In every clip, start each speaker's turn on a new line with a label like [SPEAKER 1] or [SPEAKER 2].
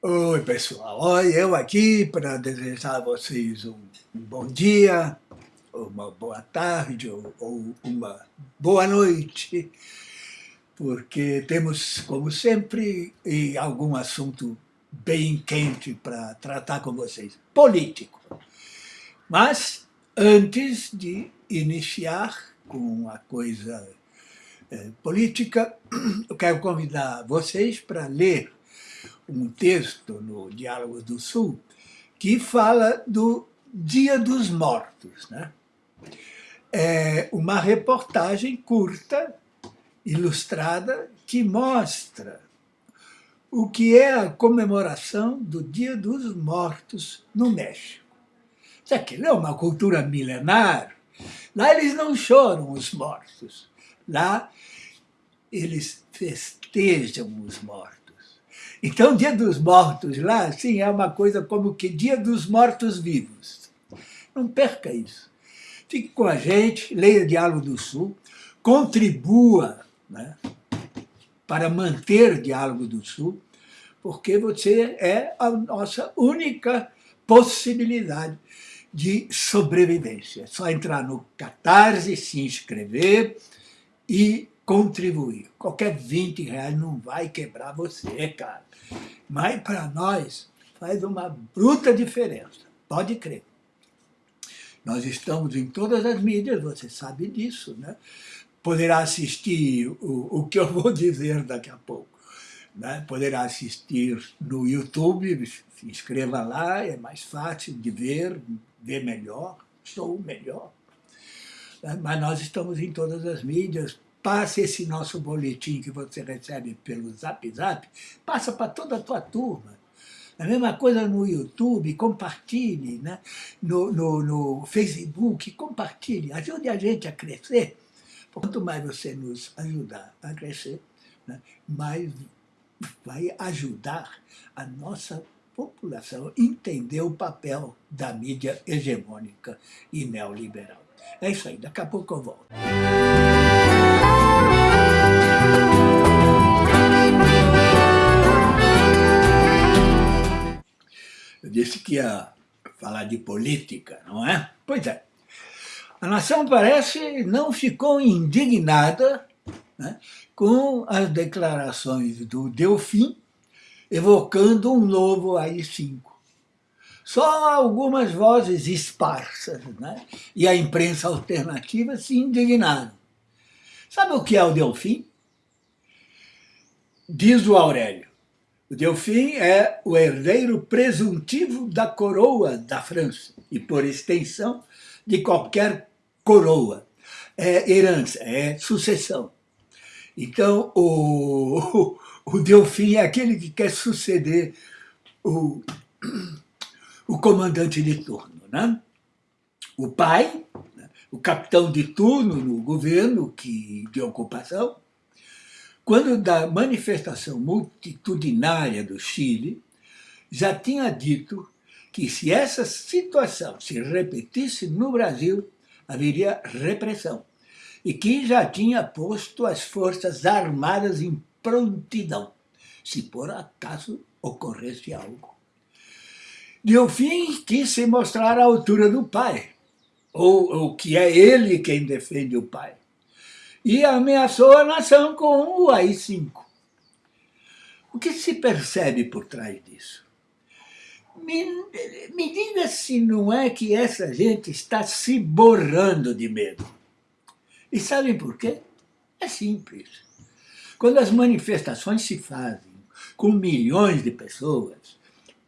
[SPEAKER 1] Oi, pessoal. Oi, eu aqui para desejar a vocês um, bom dia, uma boa tarde ou, ou uma boa noite, porque temos, como sempre, algum assunto bem quente para tratar com vocês, político. Mas, antes de iniciar com a coisa é, política, eu quero convidar vocês para ler um texto no Diálogos do Sul que fala do Dia dos Mortos. Né? É uma reportagem curta, ilustrada, que mostra o que é a comemoração do Dia dos Mortos no México. Isso não é uma cultura milenar. Lá eles não choram os mortos. Lá eles festejam os mortos. Então, Dia dos Mortos lá, sim, é uma coisa como que Dia dos Mortos-Vivos. Não perca isso. Fique com a gente, leia Diálogo do Sul, contribua né, para manter Diálogo do Sul, porque você é a nossa única possibilidade de sobrevivência. É só entrar no Catarse, se inscrever e contribuir. Qualquer 20 reais não vai quebrar você, cara. Mas para nós faz uma bruta diferença, pode crer. Nós estamos em todas as mídias, você sabe disso, né? Poderá assistir o, o que eu vou dizer daqui a pouco. Né? Poderá assistir no YouTube, se inscreva lá, é mais fácil de ver, ver melhor, sou melhor. Né? Mas nós estamos em todas as mídias, passe esse nosso boletim que você recebe pelo Zap Zap, passa para toda a tua turma. A mesma coisa no YouTube, compartilhe, né? no, no, no Facebook, compartilhe, ajude a gente a crescer. Quanto mais você nos ajudar a crescer, né? mais vai ajudar a nossa população entender o papel da mídia hegemônica e neoliberal. É isso aí, daqui a pouco eu volto. Eu disse que ia falar de política, não é? Pois é. A nação parece não ficou indignada né, com as declarações do Delfim, evocando um novo AI-5. Só algumas vozes esparsas né, e a imprensa alternativa se indignaram. Sabe o que é o Delfim? Diz o Aurélio. O Delfim é o herdeiro presuntivo da coroa da França e, por extensão, de qualquer coroa. É herança, é sucessão. Então, o, o Delfim é aquele que quer suceder o, o comandante de turno. Né? O pai, né? o capitão de turno no governo que, de ocupação, quando da manifestação multitudinária do Chile, já tinha dito que se essa situação se repetisse no Brasil, haveria repressão, e que já tinha posto as forças armadas em prontidão, se por acaso ocorresse algo. Delfim quis se mostrar à altura do pai, ou, ou que é ele quem defende o pai e ameaçou a nação com o AI-5. O que se percebe por trás disso? Me, me diga se não é que essa gente está se borrando de medo. E sabem por quê? É simples. Quando as manifestações se fazem com milhões de pessoas,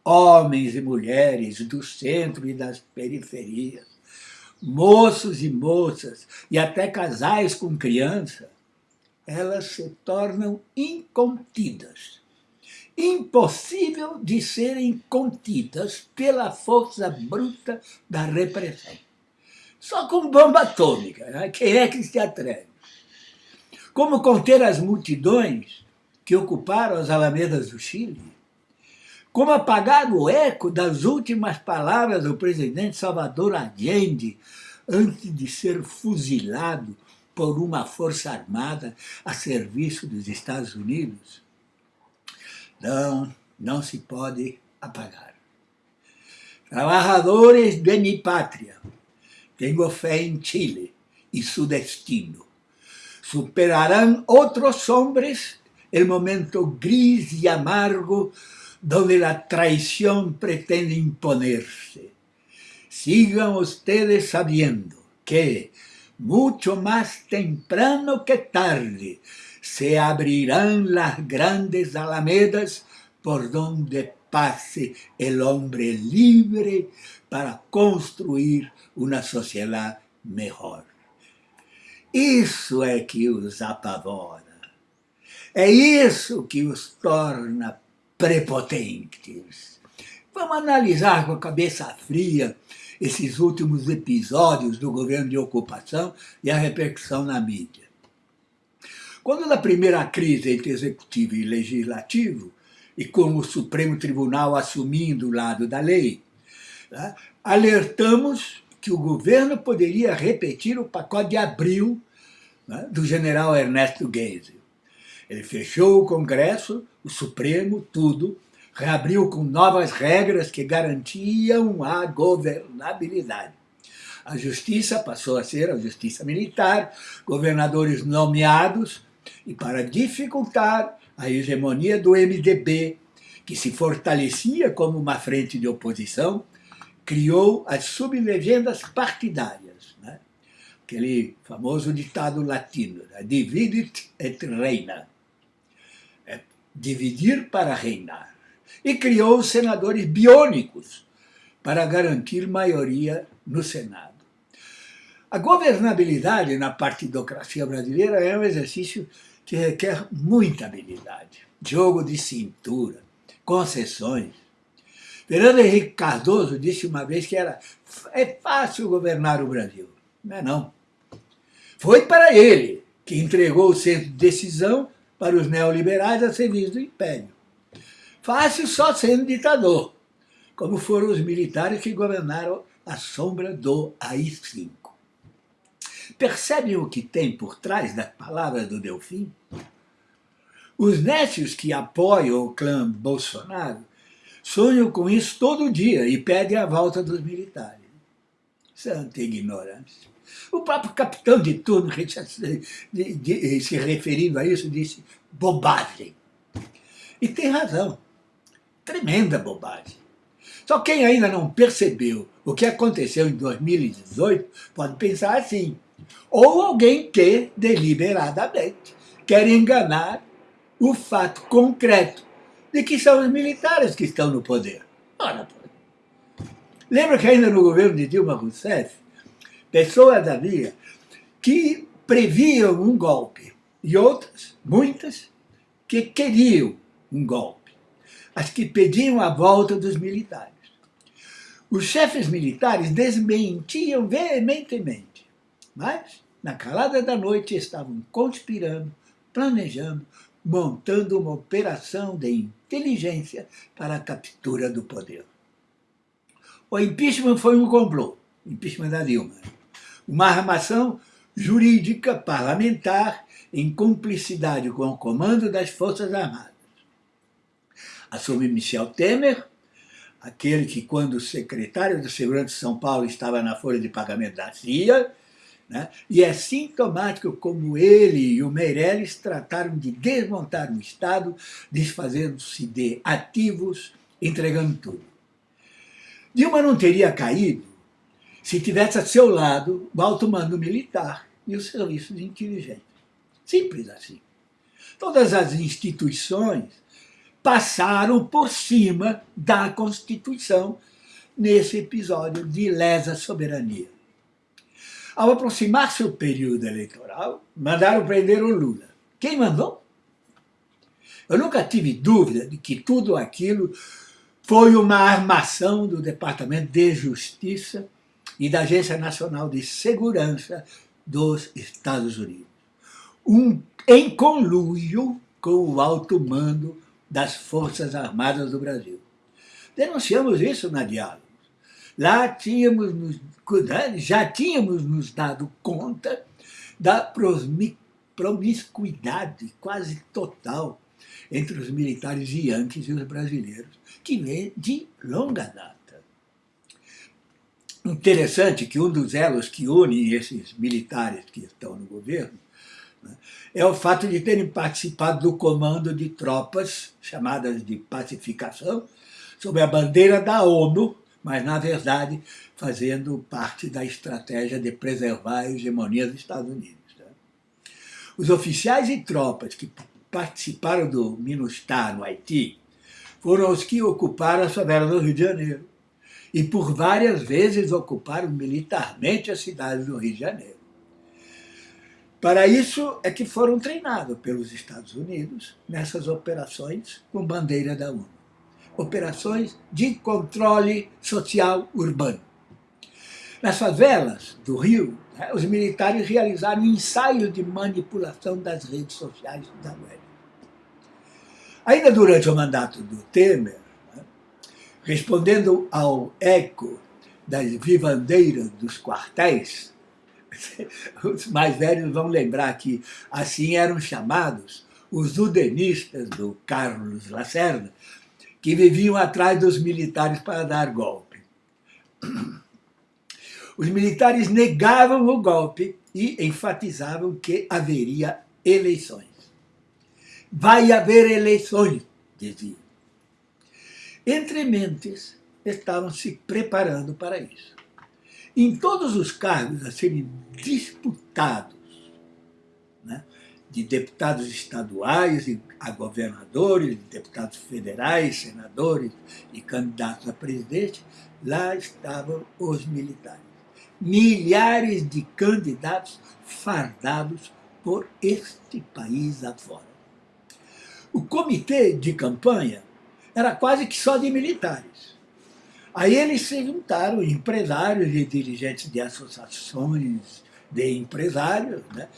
[SPEAKER 1] homens e mulheres do centro e das periferias, moços e moças, e até casais com criança, elas se tornam incontidas. Impossível de serem contidas pela força bruta da repressão. Só com bomba atômica, né? quem é que se atreve? Como conter as multidões que ocuparam as alamedas do Chile? Como apagar o eco das últimas palavras do presidente Salvador Allende antes de ser fuzilado por uma força armada a serviço dos Estados Unidos? Não, não se pode apagar. Trabalhadores de minha pátria, tenho fé em Chile e seu destino. Superarão outros hombres o momento gris e amargo donde a traição pretende imponerse. Sigan ustedes sabiendo que, mucho más temprano que tarde, se abrirán las grandes alamedas por donde pase el hombre libre para construir uma sociedade melhor. Isso é que os apavora. É isso que os torna prepotentes. Vamos analisar com a cabeça fria esses últimos episódios do governo de ocupação e a repercussão na mídia. Quando na primeira crise entre executivo e legislativo, e com o Supremo Tribunal assumindo o lado da lei, né, alertamos que o governo poderia repetir o pacote de abril né, do general Ernesto Geisel. Ele fechou o Congresso, o Supremo, tudo, reabriu com novas regras que garantiam a governabilidade. A justiça passou a ser a justiça militar, governadores nomeados, e para dificultar a hegemonia do MDB, que se fortalecia como uma frente de oposição, criou as sublegendas partidárias. Né? Aquele famoso ditado latino, né? dividit et reina. Dividir para reinar e criou os senadores biônicos para garantir maioria no Senado. A governabilidade na partidocracia brasileira é um exercício que requer muita habilidade, jogo de cintura, concessões. Fernando Henrique Cardoso disse uma vez que era é fácil governar o Brasil. Não é não. Foi para ele que entregou o centro de decisão para os neoliberais a serviço do império. Fácil só sendo ditador, como foram os militares que governaram a sombra do AI-5. Percebem o que tem por trás das palavras do Delfim? Os nécios que apoiam o clã Bolsonaro sonham com isso todo dia e pedem a volta dos militares. Santa ignorância. O próprio capitão de turno, se referindo a isso, disse bobagem. E tem razão tremenda bobagem. Só quem ainda não percebeu o que aconteceu em 2018 pode pensar assim. Ou alguém que, deliberadamente, quer enganar o fato concreto de que são os militares que estão no poder. Ora, lembra que ainda no governo de Dilma Rousseff, pessoas havia que previam um golpe e outras, muitas, que queriam um golpe as que pediam a volta dos militares. Os chefes militares desmentiam veementemente, mas, na calada da noite, estavam conspirando, planejando, montando uma operação de inteligência para a captura do poder. O impeachment foi um complô, impeachment da Dilma, uma armação jurídica parlamentar em cumplicidade com o comando das Forças Armadas assume Michel Temer, aquele que, quando secretário de Segurança de São Paulo, estava na folha de pagamento da CIA, né? e é sintomático como ele e o Meirelles trataram de desmontar o Estado, desfazendo-se de ativos, entregando tudo. Dilma não teria caído se tivesse a seu lado o alto mando militar e o serviço de inteligência. Simples assim. Todas as instituições passaram por cima da Constituição nesse episódio de lesa soberania. Ao aproximar-se o período eleitoral, mandaram prender o Lula. Quem mandou? Eu nunca tive dúvida de que tudo aquilo foi uma armação do Departamento de Justiça e da Agência Nacional de Segurança dos Estados Unidos. Um, em conluio com o alto mando das Forças Armadas do Brasil. Denunciamos isso na Diálogos. Lá tínhamos nos, já tínhamos nos dado conta da promiscuidade quase total entre os militares yankees e os brasileiros, que vem de longa data. Interessante que um dos elos que unem esses militares que estão no governo né, é o fato de terem participado do comando de tropas chamadas de pacificação, sob a bandeira da ONU, mas, na verdade, fazendo parte da estratégia de preservar a hegemonia dos Estados Unidos. Né? Os oficiais e tropas que participaram do MINUSTAH no Haiti foram os que ocuparam a favela do Rio de Janeiro e por várias vezes ocuparam militarmente a cidade do Rio de Janeiro. Para isso é que foram treinados pelos Estados Unidos nessas operações com bandeira da ONU operações de controle social urbano. Nas favelas do Rio, os militares realizaram ensaios de manipulação das redes sociais da web. Ainda durante o mandato do Temer, né, respondendo ao eco das vivandeiras dos quartéis, os mais velhos vão lembrar que assim eram chamados os udenistas do Carlos Lacerda, que viviam atrás dos militares para dar golpe. Os militares negavam o golpe e enfatizavam que haveria eleições. Vai haver eleições, diziam. Entre mentes, estavam se preparando para isso. Em todos os cargos a serem disputados, né, de deputados estaduais a governadores, deputados federais, senadores e candidatos a presidente, lá estavam os militares. Milhares de candidatos fardados por este país afora. O comitê de campanha era quase que só de militares. Aí eles se juntaram, empresários e dirigentes de associações de empresários, né?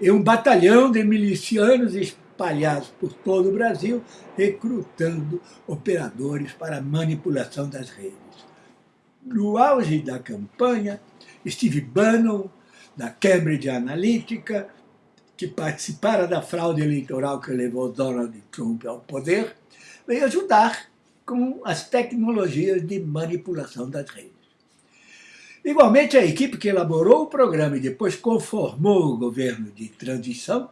[SPEAKER 1] e um batalhão de milicianos espalhados por todo o Brasil, recrutando operadores para manipulação das redes. No auge da campanha, Steve Bannon, da Cambridge Analytica, que participara da fraude eleitoral que levou Donald Trump ao poder, veio ajudar com as tecnologias de manipulação das redes. Igualmente, a equipe que elaborou o programa e depois conformou o governo de transição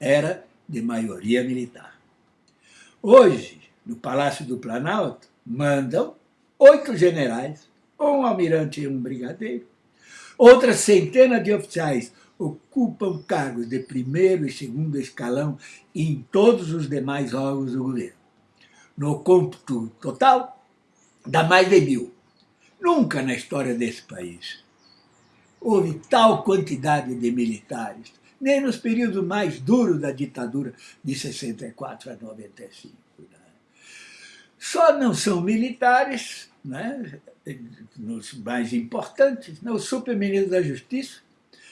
[SPEAKER 1] era de maioria militar. Hoje, no Palácio do Planalto, mandam oito generais, um almirante e um brigadeiro. Outras centenas de oficiais ocupam cargos de primeiro e segundo escalão em todos os demais órgãos do governo. No cômputo total, dá mais de mil. Nunca na história desse país houve tal quantidade de militares, nem nos períodos mais duros da ditadura de 64 a 95. Né? Só não são militares, né? Nos mais importantes, né? o superministro da Justiça,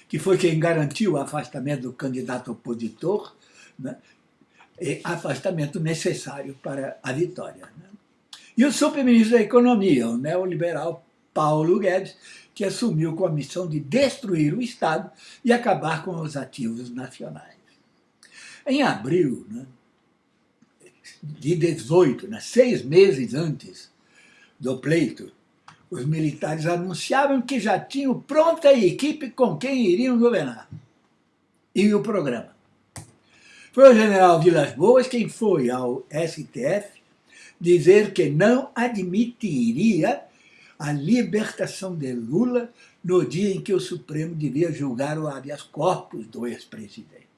[SPEAKER 1] que foi quem garantiu o afastamento do candidato opositor, né? afastamento necessário para a vitória. Né? E o superministro da Economia, o neoliberal Paulo Guedes, que assumiu com a missão de destruir o Estado e acabar com os ativos nacionais. Em abril né, de 18, né, seis meses antes do pleito, os militares anunciavam que já tinham pronta a equipe com quem iriam governar e o programa. Foi o general Vilas Boas quem foi ao STF dizer que não admitiria a libertação de Lula no dia em que o Supremo devia julgar o habeas corpus do ex-presidente.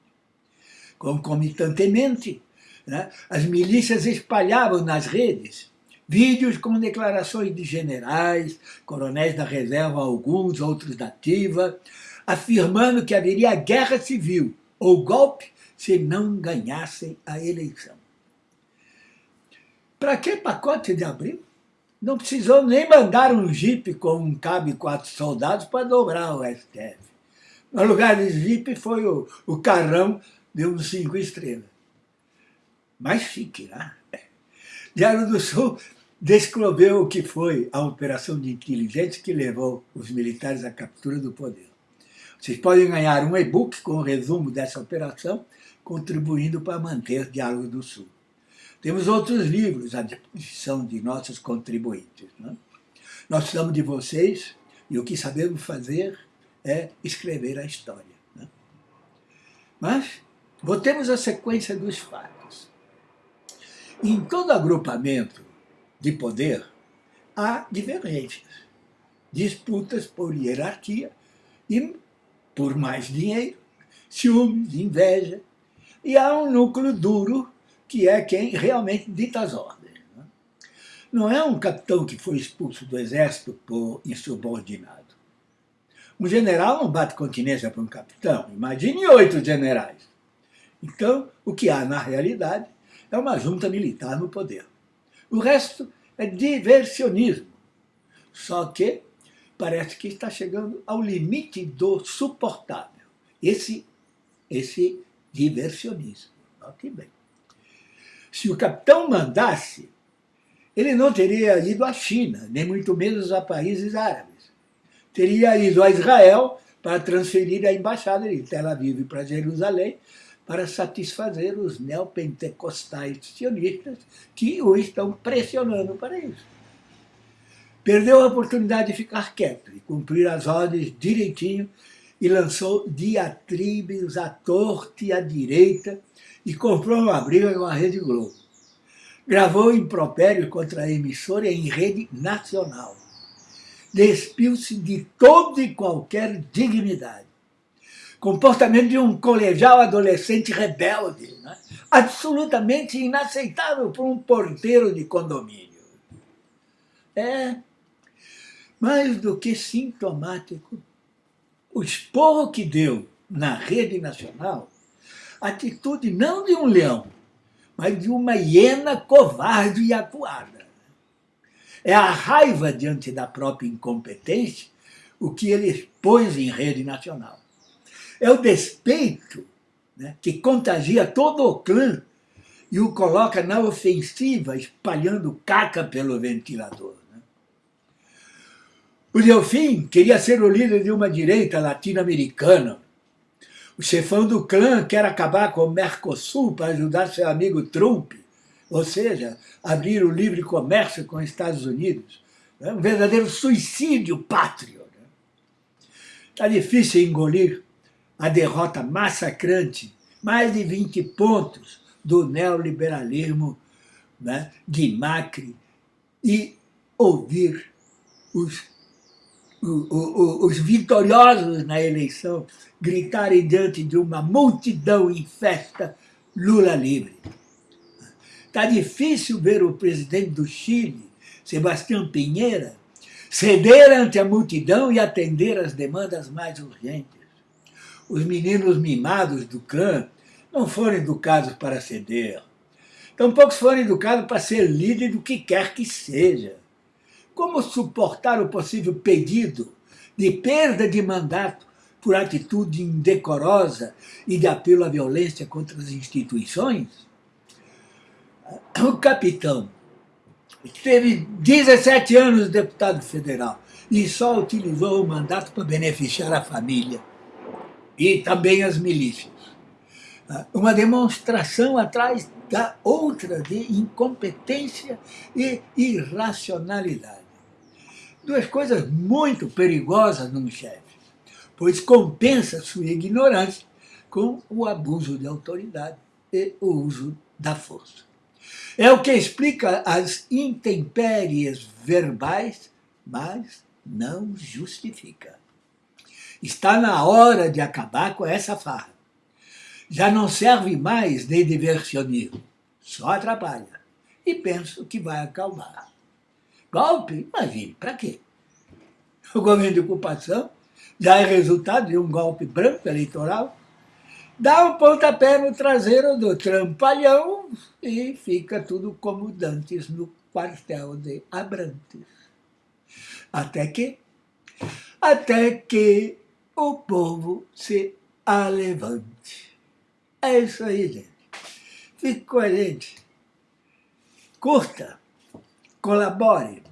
[SPEAKER 1] Concomitantemente, né, as milícias espalhavam nas redes vídeos com declarações de generais, coronéis da reserva, alguns, outros da ativa, afirmando que haveria guerra civil ou golpe se não ganhassem a eleição. Para que pacote de abril? Não precisou nem mandar um jipe com um cabo e quatro soldados para dobrar o STF. No lugar de jipe foi o, o carrão de uns cinco estrelas. Mais chique, né? Diário do Sul descreveu o que foi a operação de inteligência que levou os militares à captura do poder. Vocês podem ganhar um e-book com o resumo dessa operação, contribuindo para manter Diálogo do Sul. Temos outros livros à disposição de nossos contribuintes. Né? Nós precisamos de vocês e o que sabemos fazer é escrever a história. Né? Mas voltemos à sequência dos fatos. Em todo agrupamento de poder, há divergências, disputas por hierarquia e por mais dinheiro, ciúmes, inveja, e há um núcleo duro que é quem realmente dita as ordens. Né? Não é um capitão que foi expulso do exército por insubordinado. Um general não bate continência para um capitão. Imagine oito generais. Então, o que há na realidade é uma junta militar no poder. O resto é diversionismo. Só que parece que está chegando ao limite do suportável. Esse, esse diversionismo. Note bem. Se o capitão mandasse, ele não teria ido à China, nem muito menos a países árabes. Teria ido a Israel para transferir a embaixada de Tel Aviv para Jerusalém para satisfazer os neopentecostais sionistas que o estão pressionando para isso. Perdeu a oportunidade de ficar quieto e cumprir as ordens direitinho e lançou diatribes à torta e à direita e comprou uma briga com a Rede Globo. Gravou impropérios contra a emissora em rede nacional. Despiu-se de toda e qualquer dignidade. Comportamento de um colegial adolescente rebelde, né? absolutamente inaceitável para um porteiro de condomínio. É mais do que sintomático. O esporro que deu na rede nacional atitude não de um leão, mas de uma hiena covarde e acuada. É a raiva diante da própria incompetência o que ele expôs em rede nacional. É o despeito né, que contagia todo o clã e o coloca na ofensiva, espalhando caca pelo ventilador. Né? O Delfim queria ser o líder de uma direita latino-americana, o chefão do clã quer acabar com o Mercosul para ajudar seu amigo Trump, ou seja, abrir o livre comércio com os Estados Unidos. É um verdadeiro suicídio pátrio. Está né? difícil engolir a derrota massacrante, mais de 20 pontos do neoliberalismo né, de Macri e ouvir os os vitoriosos na eleição gritarem diante de uma multidão em festa Lula livre. Está difícil ver o presidente do Chile, Sebastião Pinheira, ceder ante a multidão e atender às demandas mais urgentes. Os meninos mimados do clã não foram educados para ceder. Tampouco foram educados para ser líder do que quer que seja. Como suportar o possível pedido de perda de mandato por atitude indecorosa e de apelo à violência contra as instituições? O capitão teve 17 anos de deputado federal e só utilizou o mandato para beneficiar a família e também as milícias. Uma demonstração atrás da outra de incompetência e irracionalidade duas coisas muito perigosas num chefe, pois compensa sua ignorância com o abuso de autoridade e o uso da força. É o que explica as intempéries verbais, mas não justifica. Está na hora de acabar com essa farra. Já não serve mais de diversionismo, só atrapalha. E penso que vai acalmar. Golpe? Imagine, para quê? O governo de ocupação já é resultado de um golpe branco eleitoral. Dá um pontapé no traseiro do trampalhão e fica tudo como dantes no quartel de Abrantes. Até que, até que o povo se alevante. É isso aí, gente. Fique gente. Curta, colabore